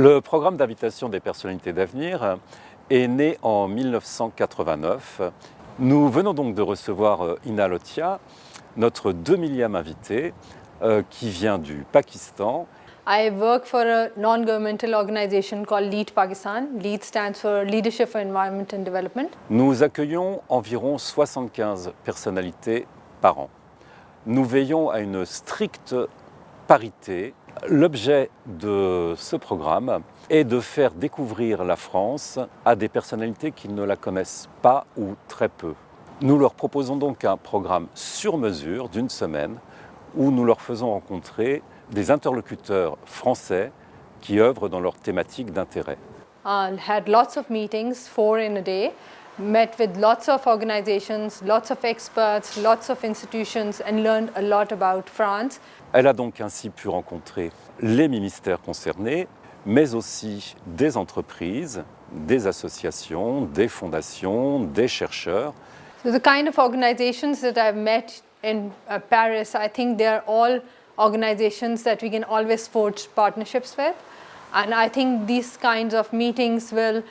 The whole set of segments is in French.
Le programme d'invitation des personnalités d'avenir est né en 1989. Nous venons donc de recevoir euh, Ina Lotia, notre 2 millième invité, euh, qui vient du Pakistan. I work for a non-governmental organization called LEAD Pakistan. LEAD stands for Leadership for Environment and Development. Nous accueillons environ 75 personnalités par an. Nous veillons à une stricte parité. L'objet de ce programme est de faire découvrir la France à des personnalités qui ne la connaissent pas ou très peu. Nous leur proposons donc un programme sur mesure d'une semaine où nous leur faisons rencontrer des interlocuteurs français qui œuvrent dans leur thématique d'intérêt. I had lots of meetings, four in a day, met with lots of organizations, lots of experts, lots of institutions and learned a lot about France. Elle a donc ainsi pu rencontrer les ministères concernés, mais aussi des entreprises, des associations, des fondations, des chercheurs. So the kind of organizations that I've met in uh, Paris, I think they're all organizations that we can always forge partnerships with. And I think these kinds of meetings will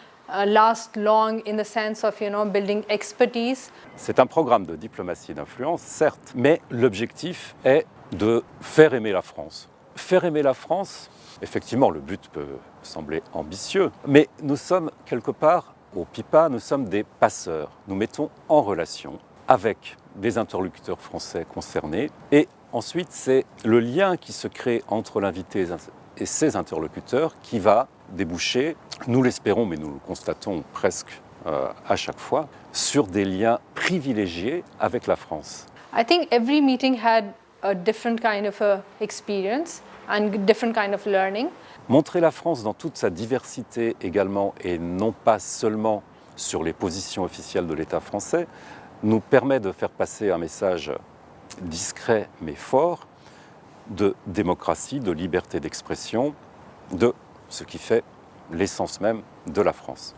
last long in the sense of you know, building expertise. C'est un programme de diplomatie d'influence, certes, mais l'objectif est de faire aimer la France. Faire aimer la France, effectivement, le but peut sembler ambitieux, mais nous sommes quelque part au PIPA, nous sommes des passeurs. Nous mettons en relation avec des interlocuteurs français concernés et ensuite c'est le lien qui se crée entre l'invité et ses interlocuteurs qui va déboucher, nous l'espérons mais nous le constatons presque euh, à chaque fois, sur des liens privilégiés avec la France. I think every meeting had a different kind of a experience and different kind of learning. Montrer la France dans toute sa diversité également et non pas seulement sur les positions officielles de l'État français nous permet de faire passer un message discret mais fort de démocratie, de liberté d'expression, de ce qui fait l'essence même de la France.